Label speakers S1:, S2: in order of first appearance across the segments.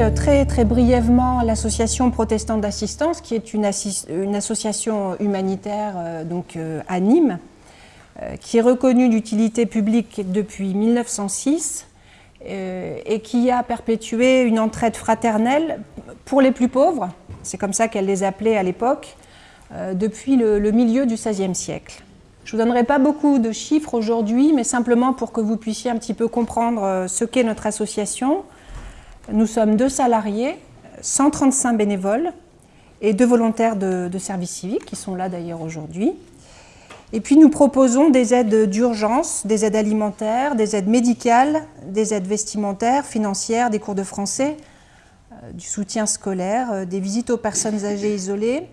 S1: euh, très très brièvement l'association protestante d'assistance, qui est une, association humanitaire euh, donc, euh, à Nîmes, qui est reconnue d'utilité publique depuis 1906 et qui a perpétué une entraide fraternelle pour les plus pauvres, c'est comme ça qu'elle les appelait à l'époque, depuis le, le milieu du XVIe siècle. Je ne vous donnerai pas beaucoup de chiffres aujourd'hui, mais simplement pour que vous puissiez un petit peu comprendre ce qu'est notre association. Nous sommes deux salariés, 135 bénévoles et deux volontaires de, service civique qui sont là d'ailleurs aujourd'hui. Et puis nous proposons des aides d'urgence, des aides alimentaires, des aides médicales, des aides vestimentaires, financières, des cours de français, euh, du soutien scolaire, euh, des visites aux personnes âgées isolées.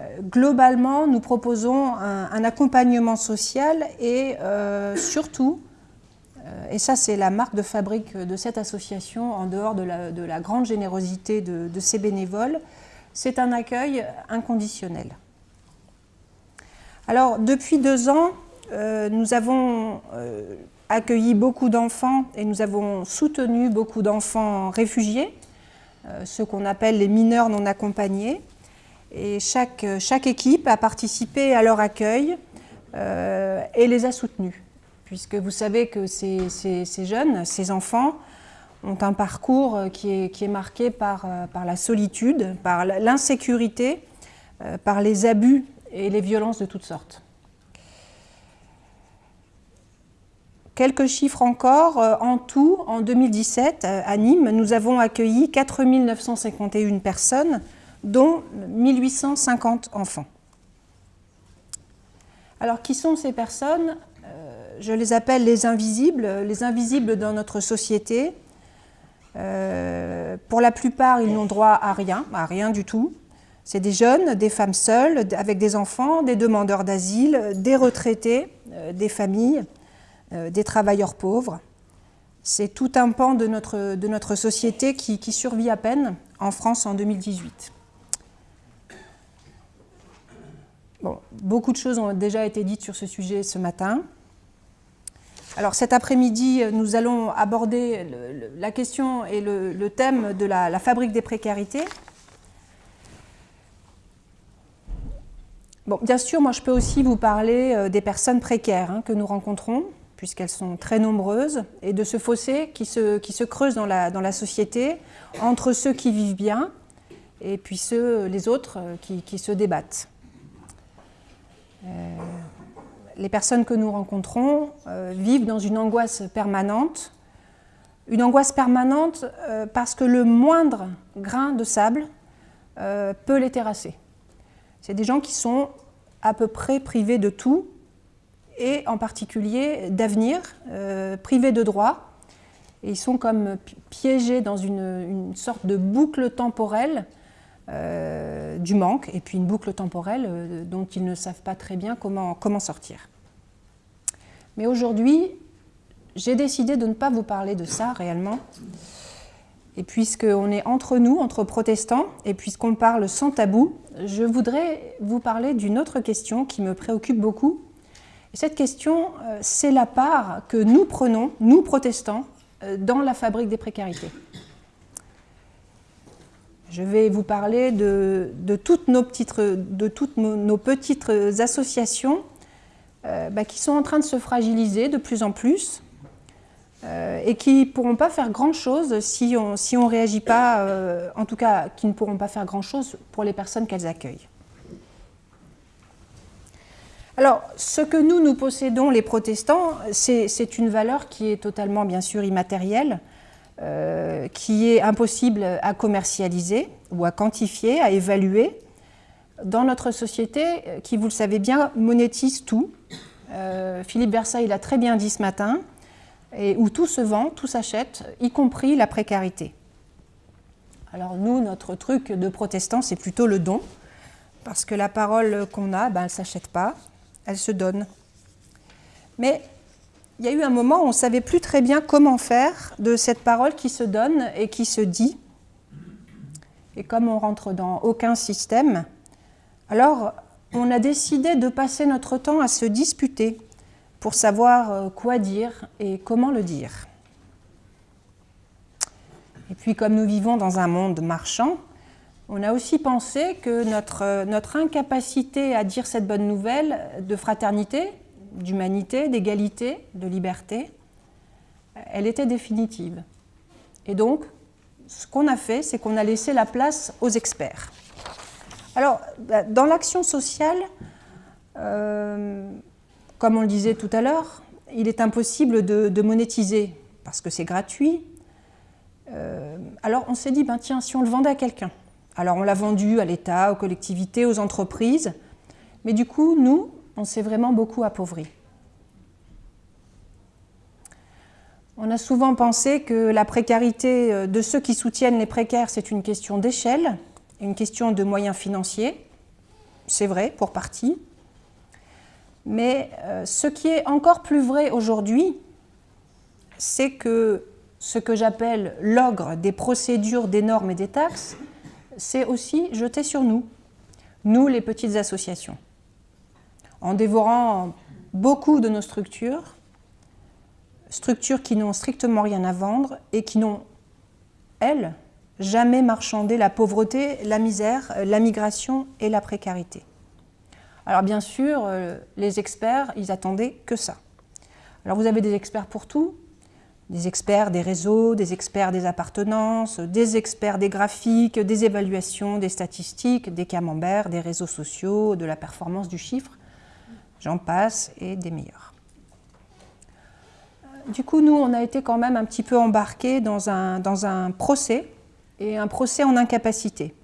S1: Euh, globalement, nous proposons un, accompagnement social et surtout et ça, c'est la marque de fabrique de cette association, en dehors de la, grande générosité de, de ses bénévoles. C'est un accueil inconditionnel. Alors, depuis deux ans, euh, nous avons euh, accueilli beaucoup d'enfants et nous avons soutenu beaucoup d'enfants réfugiés, ceux qu'on appelle les mineurs non accompagnés. Et chaque, chaque équipe a participé à leur accueil et les a soutenus puisque vous savez que ces, jeunes, ces enfants, ont un parcours qui est, marqué par, euh, par, la solitude, par l'insécurité, euh, par les abus et les violences de toutes sortes. Quelques chiffres encore. Euh, en tout, en 2017, à Nîmes, nous avons accueilli 4 951 personnes, dont 1850 enfants. Alors, qui sont ces personnes? Je les appelle les invisibles, les invisibles dans notre société. Euh, pour la plupart, ils n'ont droit à rien, à rien du tout. C'est des jeunes, des femmes seules, avec des enfants, des demandeurs d'asile, des retraités, euh, des familles, euh, des travailleurs pauvres. C'est tout un pan de notre, société qui, survit à peine en France en 2018. Bon, beaucoup de choses ont déjà été dites sur ce sujet ce matin. Alors cet après-midi, nous allons aborder la question et le, thème de la, fabrique des précarités. Bon, bien sûr, moi je peux aussi vous parler euh, des personnes précaires hein, que nous rencontrons, puisqu'elles sont très nombreuses, et de ce fossé qui se, creuse dans la, société entre ceux qui vivent bien et puis ceux, les autres euh, qui, se débattent. Euh, les personnes que nous rencontrons euh, vivent dans une angoisse permanente. Une angoisse permanente euh, parce que le moindre grain de sable euh, peut les terrasser. C'est des gens qui sont à peu près privés de tout, et en particulier d'avenir, privés de droits. Et ils sont comme piégés dans une, sorte de boucle temporelle du manque, et puis une boucle temporelle dont ils ne savent pas très bien comment, comment sortir. Mais aujourd'hui, j'ai décidé de ne pas vous parler de ça réellement. Et puisqu'on est entre nous, entre protestants, et puisqu'on parle sans tabou, je voudrais vous parler d'une autre question qui me préoccupe beaucoup. Et cette question, euh, c'est la part que nous prenons, nous protestants, euh, dans la fabrique des précarités. Je vais vous parler de, toutes, nos petites, associations euh, bah, qui sont en train de se fragiliser de plus en plus euh, et qui ne pourront pas faire grand-chose si on ne réagit pas, euh, en tout cas qui ne pourront pas faire grand-chose pour les personnes qu'elles accueillent. Alors, ce que nous, nous possédons, les protestants, c'est une valeur qui est totalement, bien sûr, immatérielle, qui est impossible à commercialiser ou à quantifier, à évaluer, dans notre société, euh, qui, vous le savez bien, monétise tout. Euh, Philippe Versailles l'a très bien dit ce matin, où tout se vend, tout s'achète, y compris la précarité. Alors nous, notre truc de protestant, c'est plutôt le don, parce que la parole qu'on a, ben, elle ne s'achète pas, elle se donne. Mais il y a eu un moment où on ne savait plus très bien comment faire de cette parole qui se donne et qui se dit. Et comme on rentre dans aucun système, alors, on a décidé de passer notre temps à se disputer pour savoir euh, quoi dire et comment le dire. Et puis comme nous vivons dans un monde marchand, on a aussi pensé que notre, notre incapacité à dire cette bonne nouvelle de fraternité, d'humanité, d'égalité, de liberté, elle était définitive. Et donc, ce qu'on a fait, c'est qu'on a laissé la place aux experts. Alors, bah, dans l'action sociale, euh, comme on le disait tout à l'heure, il est impossible de, monétiser parce que c'est gratuit. Euh, alors on s'est dit, ben tiens, si on le vendait à quelqu'un. Alors on l'a vendu à l'État, aux collectivités, aux entreprises. Mais du coup, nous, on s'est vraiment beaucoup appauvris. On a souvent pensé que la précarité euh, de ceux qui soutiennent les précaires, c'est une question d'échelle, une question de moyens financiers. C'est vrai, pour partie. Mais euh, ce qui est encore plus vrai aujourd'hui, c'est que ce que j'appelle l'ogre des procédures, des normes et des taxes, c'est aussi jeté sur nous, nous les petites associations. En dévorant beaucoup de nos structures, structures qui n'ont strictement rien à vendre et qui n'ont, elles, jamais marchandé la pauvreté, la misère, la migration et la précarité. Alors bien sûr, euh, les experts, ils attendaient que ça. Alors vous avez des experts pour tout, des experts des réseaux, des experts des appartenances, des experts des graphiques, des évaluations, des statistiques, des camemberts, des réseaux sociaux, de la performance du chiffre, j'en passe, et des meilleurs. Du coup, nous, on a été quand même un petit peu embarqués dans un, dans un procès, et un procès en incapacité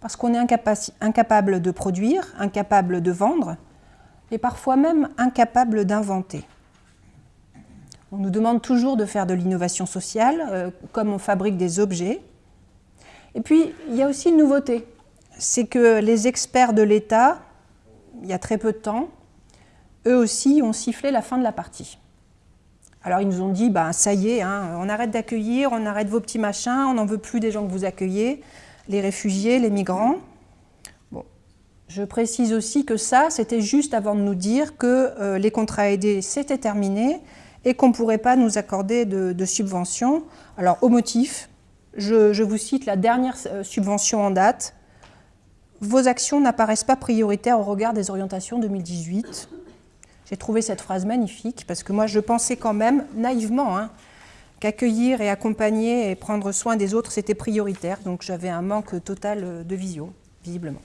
S1: parce qu'on est incapable de produire, incapable de vendre, et parfois même incapable d'inventer. On nous demande toujours de faire de l'innovation sociale, euh, comme on fabrique des objets. Et puis, il y a aussi une nouveauté, c'est que les experts de l'État, il y a très peu de temps, eux aussi ont sifflé la fin de la partie. Alors ils nous ont dit, bah, ça y est, hein, on arrête d'accueillir, on arrête vos petits machins, on n'en veut plus des gens que vous accueillez, les réfugiés, les migrants. Je précise aussi que ça, c'était juste avant de nous dire que euh, les contrats aidés, c'était terminé et qu'on ne pourrait pas nous accorder de, subventions. Alors, au motif, je, vous cite la dernière euh, subvention en date. Vos actions n'apparaissent pas prioritaires au regard des orientations 2018. J'ai trouvé cette phrase magnifique parce que moi, je pensais quand même, naïvement, hein, qu'accueillir et accompagner et prendre soin des autres, c'était prioritaire. Donc j'avais un manque total de vision, visiblement.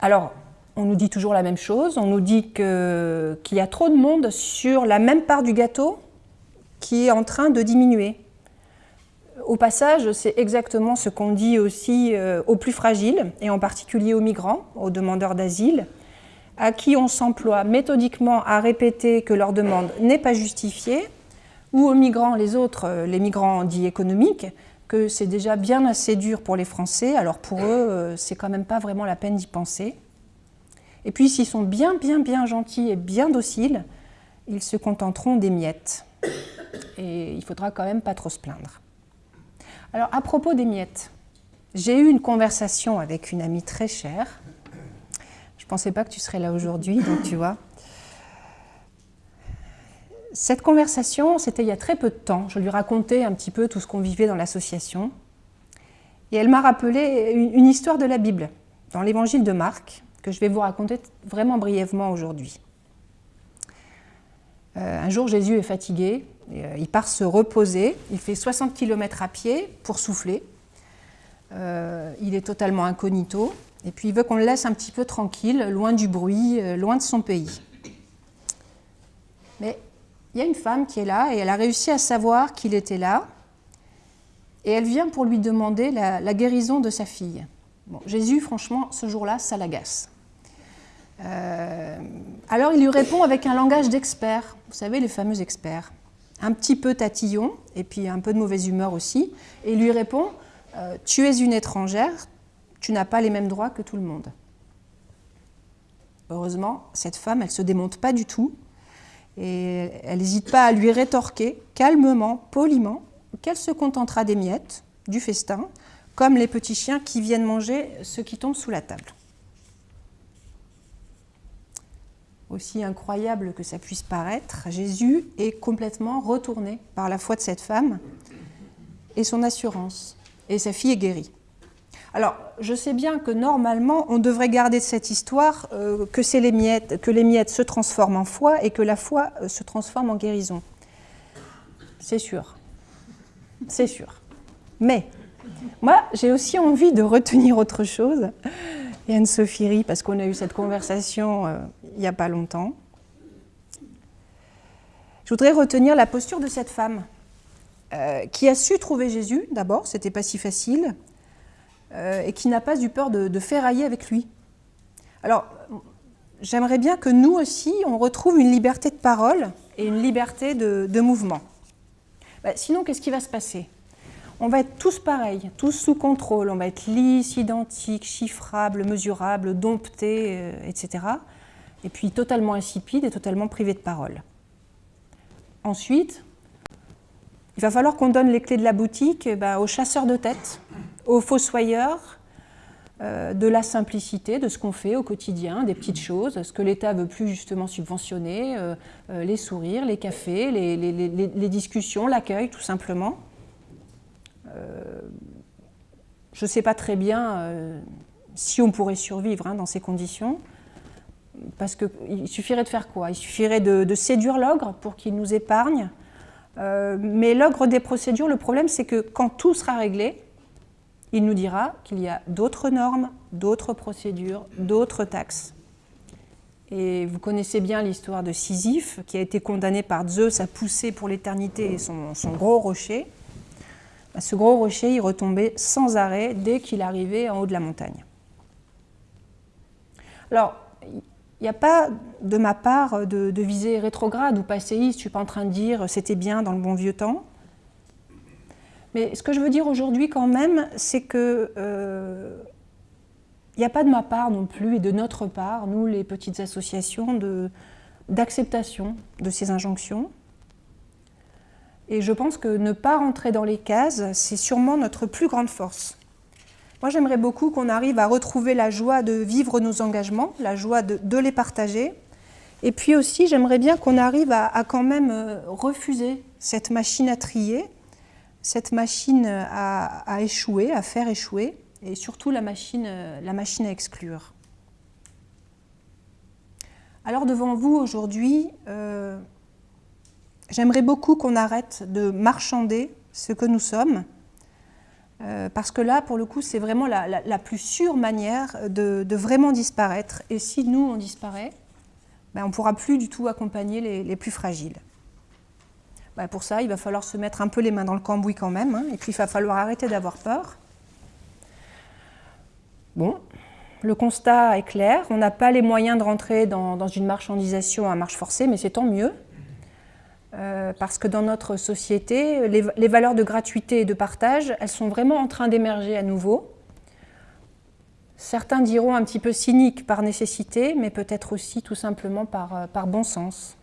S1: Alors, on nous dit toujours la même chose. On nous dit qu'il y a trop de monde sur la même part du gâteau qui est en train de diminuer. Au passage, c'est exactement ce qu'on dit aussi euh, aux plus fragiles, et en particulier aux migrants, aux demandeurs d'asile, à qui on s'emploie méthodiquement à répéter que leur demande n'est pas justifiée, ou aux migrants, les autres, euh, les migrants dits économiques, que c'est déjà bien assez dur pour les Français, alors pour eux, euh, c'est quand même pas vraiment la peine d'y penser. Et puis s'ils sont bien, bien, bien gentils et bien dociles, ils se contenteront des miettes. Et il faudra quand même pas trop se plaindre. Alors à propos des miettes, j'ai eu une conversation avec une amie très chère, je pensais pas que tu serais là aujourd'hui, donc tu vois. Cette conversation, c'était il y a très peu de temps. Je lui racontais un petit peu tout ce qu'on vivait dans l'association. Et elle m'a rappelé une, histoire de la Bible, dans l'évangile de Marc, que je vais vous raconter vraiment brièvement aujourd'hui. Euh, un jour, Jésus est fatigué, il part se reposer, il fait 60 km à pied pour souffler. Euh, il est totalement incognito, et puis il veut qu'on le laisse un petit peu tranquille, loin du bruit, euh, loin de son pays. Mais il y a une femme qui est là et elle a réussi à savoir qu'il était là. Et elle vient pour lui demander la, guérison de sa fille. Bon, Jésus, franchement, ce jour-là, ça l'agace. Euh, alors il lui répond avec un langage d'expert, vous savez, les fameux experts. Un petit peu tatillon, et puis un peu de mauvaise humeur aussi. Et lui répond euh, Tu es une étrangère, tu n'as pas les mêmes droits que tout le monde. Heureusement, cette femme, elle ne se démonte pas du tout et elle n'hésite pas à lui rétorquer calmement, poliment, qu'elle se contentera des miettes, du festin, comme les petits chiens qui viennent manger ce qui tombe sous la table. Aussi incroyable que ça puisse paraître, Jésus est complètement retourné par la foi de cette femme et son assurance. Et sa fille est guérie. Alors, je sais bien que normalement, on devrait garder de cette histoire euh, que, les miettes, que les miettes se transforment en foi et que la foi euh, se transforme en guérison. C'est sûr. C'est sûr. Mais, moi, j'ai aussi envie de retenir autre chose. Anne-Sophie parce qu'on a eu cette conversation euh, n'y a pas longtemps. Je voudrais retenir la posture de cette femme qui a su trouver Jésus, d'abord, c'était pas si facile, euh, et qui n'a pas eu peur de, de ferrailler avec lui. Alors, j'aimerais bien que nous aussi, on retrouve une liberté de parole et une liberté de, mouvement. Bah, sinon, qu'est-ce qui va se passer? On va être tous pareils, tous sous contrôle, on va être lisses, identiques, chiffrables, mesurables, domptés, euh, etc. Et puis totalement insipides et totalement privés de parole. Ensuite, il va falloir qu'on donne les clés de la boutique eh ben, aux chasseurs de tête, aux fossoyeurs euh, de la simplicité de ce qu'on fait au quotidien, des petites choses, ce que l'État veut plus justement subventionner, euh, les sourires, les cafés, les, discussions, l'accueil tout simplement. Je ne sais pas très bien si on pourrait survivre hein, dans ces conditions, parce qu'il suffirait de faire quoi? Il suffirait de, séduire l'ogre pour qu'il nous épargne, mais l'ogre des procédures, le problème c'est que quand tout sera réglé, il nous dira qu'il y a d'autres normes, d'autres procédures, d'autres taxes. Et vous connaissez bien l'histoire de Sisyphe, qui a été condamné par Zeus à pousser pour l'éternité son, gros rocher. Ce gros rocher, il retombait sans arrêt dès qu'il arrivait en haut de la montagne. Alors, il n'y a pas de ma part de, visée rétrograde ou passéiste, je ne suis pas en train de dire c'était bien dans le bon vieux temps. Mais ce que je veux dire aujourd'hui quand même, c'est que il euh, n'y a pas de ma part non plus et de notre part, nous les petites associations, d'acceptation de, ces injonctions. Et je pense que ne pas rentrer dans les cases, c'est sûrement notre plus grande force. Moi, j'aimerais beaucoup qu'on arrive à retrouver la joie de vivre nos engagements, la joie de, les partager. Et puis aussi, j'aimerais bien qu'on arrive à, à, quand même euh, refuser cette machine à trier cette machine a, échoué, à faire échouer, et surtout la machine, la machine à exclure. Alors devant vous aujourd'hui, euh, j'aimerais beaucoup qu'on arrête de marchander ce que nous sommes, euh, parce que là, pour le coup, c'est vraiment la, plus sûre manière de, vraiment disparaître. Et si nous, on disparaît, ben, on ne pourra plus du tout accompagner les plus fragiles. Bah, pour ça, il va falloir se mettre un peu les mains dans le cambouis quand même, hein, et puis il va falloir arrêter d'avoir peur. Bon, le constat est clair, on n'a pas les moyens de rentrer dans, une marchandisation à marche forcée, mais c'est tant mieux, euh, parce que dans notre société, les, valeurs de gratuité et de partage, elles sont vraiment en train d'émerger à nouveau. Certains diront un petit peu cynique par nécessité, mais peut-être aussi tout simplement par, euh, par bon sens.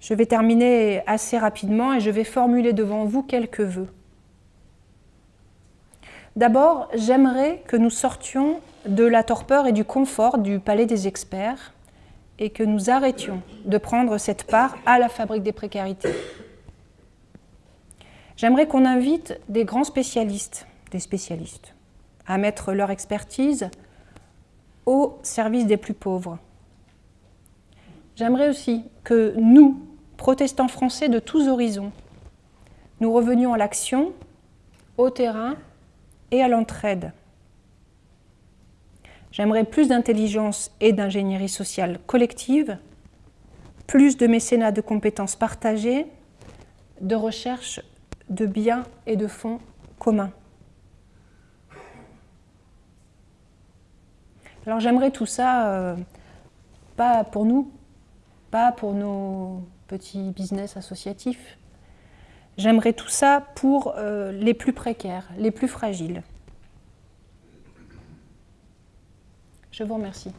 S1: Je vais terminer assez rapidement et je vais formuler devant vous quelques vœux. D'abord, j'aimerais que nous sortions de la torpeur et du confort du palais des experts et que nous arrêtions de prendre cette part à la fabrique des précarités. J'aimerais qu'on invite des grands spécialistes, des spécialistes, à mettre leur expertise au service des plus pauvres. J'aimerais aussi que nous, protestants français de tous horizons. Nous revenions à l'action, au terrain et à l'entraide. J'aimerais plus d'intelligence et d'ingénierie sociale collective, plus de mécénat de compétences partagées, de recherche de biens et de fonds communs. Alors j'aimerais tout ça, euh, pas pour nous, pas pour nos petit business associatif. J'aimerais tout ça pour euh, les plus précaires, les plus fragiles. Je vous remercie.